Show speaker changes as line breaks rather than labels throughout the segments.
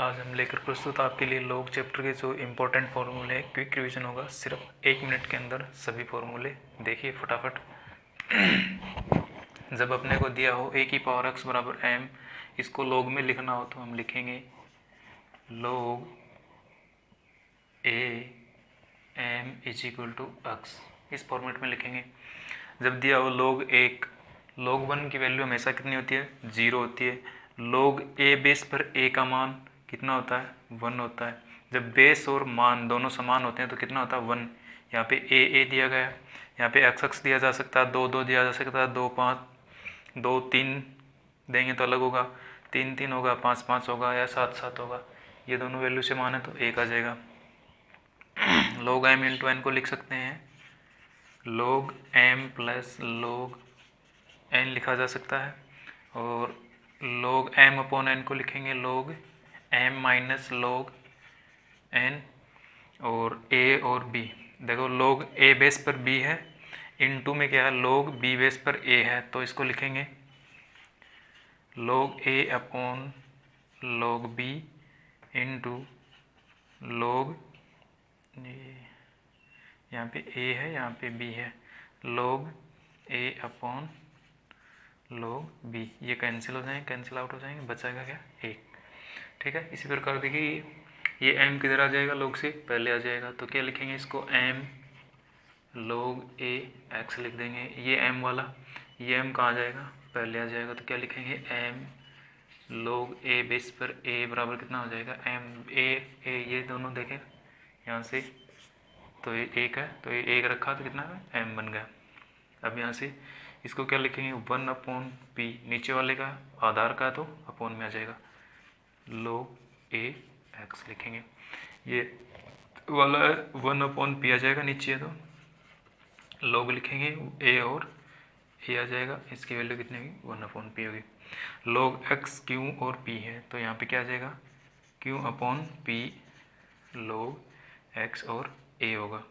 आज हम लेकर प्रस्तुत आपके लिए लोग चैप्टर के जो इम्पोर्टेंट फॉर्मूले हैं क्विक रिवीजन होगा। सिर्फ़ एक मिनट के अंदर सभी फॉर्मूले देखिए फटाफट। जब अपने को दिया हो ए की पावर एक्स बराबर एम इसको लोग में लिखना हो तो हम लिखेंगे log A M is equal to X इस फॉर्मेट में लिखेंगे। जब दिया हो लोग एक लोग वन की वैल्यू हमेशा कितनी होती है? ज़ीरो होती है। लोग ए बेस पर ए का मान कितना होता है? वन होता है। जब बेस और मान दोनों समान होते हैं तो कितना होता है? वन। यहाँ पे ए ए दिया गया है। यहाँ पे एक्स एक्स दिया जा सकता है। दो दो दिया जा सकता है। दो, पाँच, दो, तीन देंगे तो अलग होगा। तीन तीन होगा, पाँच पाँच होगा या सात सात होगा। ये दोनों वैल्यू से मान है तो एक आ जाएगा। लोग एम इंटू एन को लिख सकते हैं। लोग एम प्लस लोग एन लिखा जा सकता है। और लोग एम अपॉन एन को लिखेंगे। लोग एम माइनस लोग एन और ए और बी देखो लोग ए बेस पर बी है इन टू में क्या है? लोग बी बेस पर ए है तो इसको लिखेंगे। Log A upon log B into log यहाँ पे ए है, यहाँ पे बी है। Log A upon log B ये कैंसिल हो जाएँगे कैंसिल आउट हो जाएँगे बचाएगा क्या? एक ठीक है? इसी प्रकार देखिए, ये एम किधर आ जाएगा? लोग से पहले आ जाएगा। तो क्या लिखेंगे इसको? एम लोग ए एक्स लिख देंगे। ये एम वाला, ये एम कहाँ आ जाएगा? पहले आ जाएगा। तो क्या लिखेंगे? एम लोग ए बेस पर ए बराबर कितना हो जाएगा? एम ए ए ये दोनों देखें। यहाँ से तो ये एक है। तो ये एक रखा तो कितना है? एम बन गया। अब यहाँ से इसको क्या लिखेंगे? वन अपॉन पी नीचे वाले का, आधार का तो अपॉन में आ जाएगा। लोग ए एक्स लिखेंगे। ये वाला वन अपॉन पी आ जाएगा नीचे तो लोग लिखेंगे ए और ए आ जाएगा। इसकी वैल्यू कितनी होगी? वन अपॉन पी होगी। लोग एक्स क्यू और पी है तो यहाँ पे क्या आ जाएगा? Q upon P log X और ए होगा।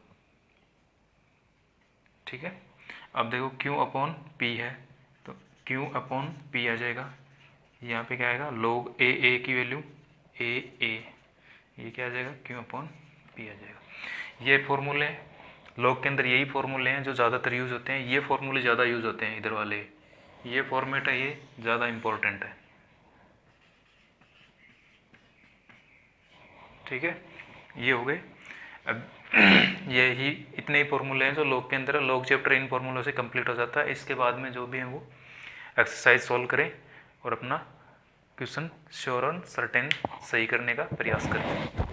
ठीक है? अब देखो क्यू अपॉन पी है तो क्यू अपॉन पी आ जाएगा। यहाँ पे क्या आएगा? लोग ए ए की वैल्यू ए ए ये क्या आ जाएगा? क्यू अपॉन पी आ जाएगा। ये फॉर्मूले लोग के अंदर यही फॉर्मूले हैं जो ज़्यादातर यूज़ होते हैं। ये फॉर्मूले ज़्यादा यूज़ होते हैं इधर वाले। ये फॉर्मेट है, ये ज़्यादा इम्पोर्टेंट है। ठीक है? ये हो गए। अब यही इतने ही फॉर्मूले हैं जो लोग के अंदर है। लोग चैप्टर इन फॉर्मूलों से कंप्लीट हो जाता है। इसके बाद में जो भी हैं वो एक्सरसाइज सॉल्व करें। और अपना क्वेश्चन श्योर और सर्टेन सही करने का प्रयास करें।